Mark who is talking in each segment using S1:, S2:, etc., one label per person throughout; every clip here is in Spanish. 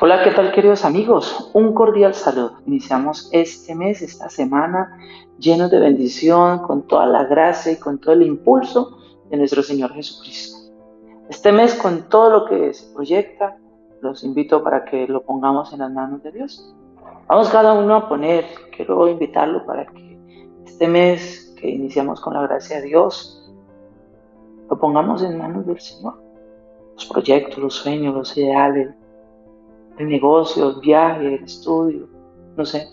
S1: Hola, ¿qué tal queridos amigos? Un cordial saludo. Iniciamos este mes, esta semana, llenos de bendición, con toda la gracia y con todo el impulso de nuestro Señor Jesucristo. Este mes, con todo lo que se proyecta, los invito para que lo pongamos en las manos de Dios. Vamos cada uno a poner, quiero invitarlo para que este mes que iniciamos con la gracia de Dios, lo pongamos en manos del Señor. Los proyectos, los sueños, los ideales, el negocio, el viaje, el estudio, no sé.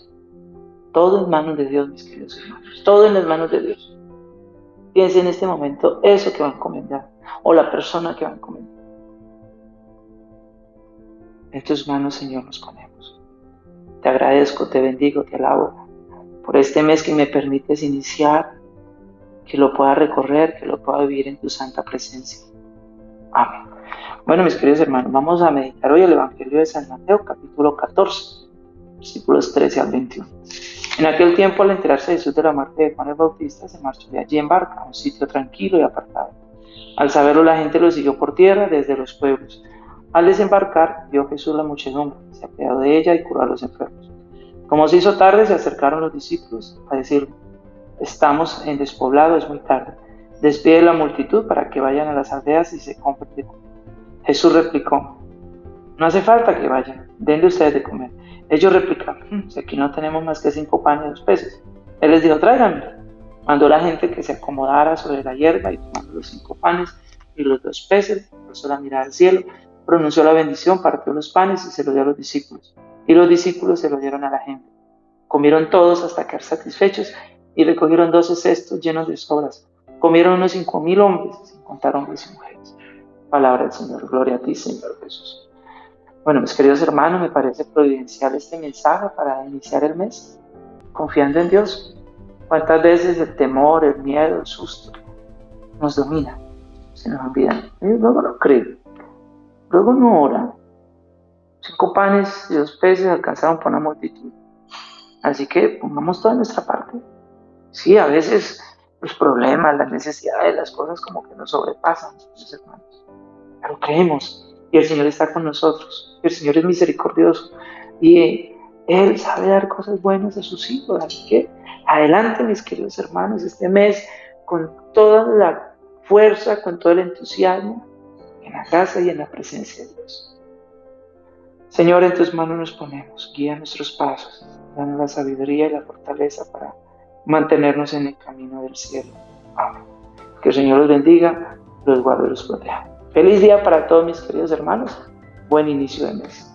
S1: Todo en manos de Dios, mis queridos hermanos. Todo en las manos de Dios. Piense en este momento eso que va a encomendar o la persona que va a encomendar. En tus manos, Señor, nos ponemos. Te agradezco, te bendigo, te alabo por este mes que me permites iniciar, que lo pueda recorrer, que lo pueda vivir en tu santa presencia. Amén. Bueno, mis queridos hermanos, vamos a meditar hoy el Evangelio de San Mateo, capítulo 14, versículos 13 al 21. En aquel tiempo, al enterarse Jesús de la muerte de Juan el Bautista, se marchó de allí en barca a un sitio tranquilo y apartado. Al saberlo, la gente lo siguió por tierra desde los pueblos. Al desembarcar, vio Jesús la muchedumbre, se apeó de ella y curó a los enfermos. Como se hizo tarde, se acercaron los discípulos a decir, estamos en despoblado, es muy tarde. Despide la multitud para que vayan a las aldeas y se compren de comer. Jesús replicó, no hace falta que vayan, denle ustedes de comer. Ellos replicaron, hmm, si aquí no tenemos más que cinco panes y dos peces. Él les dijo, tráiganme. Mandó la gente que se acomodara sobre la hierba y tomando los cinco panes y los dos peces, puso la mirada al cielo, pronunció la bendición, partió los panes y se lo dio a los discípulos. Y los discípulos se lo dieron a la gente. Comieron todos hasta quedar satisfechos y recogieron doce cestos llenos de sobras. Comieron unos cinco mil hombres, sin contar hombres y mujeres. Palabra del Señor. Gloria a ti, Señor Jesús. Bueno, mis queridos hermanos, me parece providencial este mensaje para iniciar el mes, confiando en Dios. ¿Cuántas veces el temor, el miedo, el susto nos domina? Se nos olvida. Y luego no cree. Luego no ora. Cinco panes y dos peces alcanzaron por una multitud. Así que pongamos toda nuestra parte. Sí, a veces los problemas, las necesidades, las cosas como que nos sobrepasan, mis hermanos. Pero creemos y el Señor está con nosotros. El Señor es misericordioso y Él sabe dar cosas buenas a sus hijos. Así que adelante, mis queridos hermanos, este mes con toda la fuerza, con todo el entusiasmo en la casa y en la presencia de Dios. Señor, en tus manos nos ponemos, guía nuestros pasos, danos la sabiduría y la fortaleza para mantenernos en el camino del cielo. Amén. Que el Señor los bendiga, los guarde y los proteja. Feliz día para todos mis queridos hermanos. Buen inicio de mes.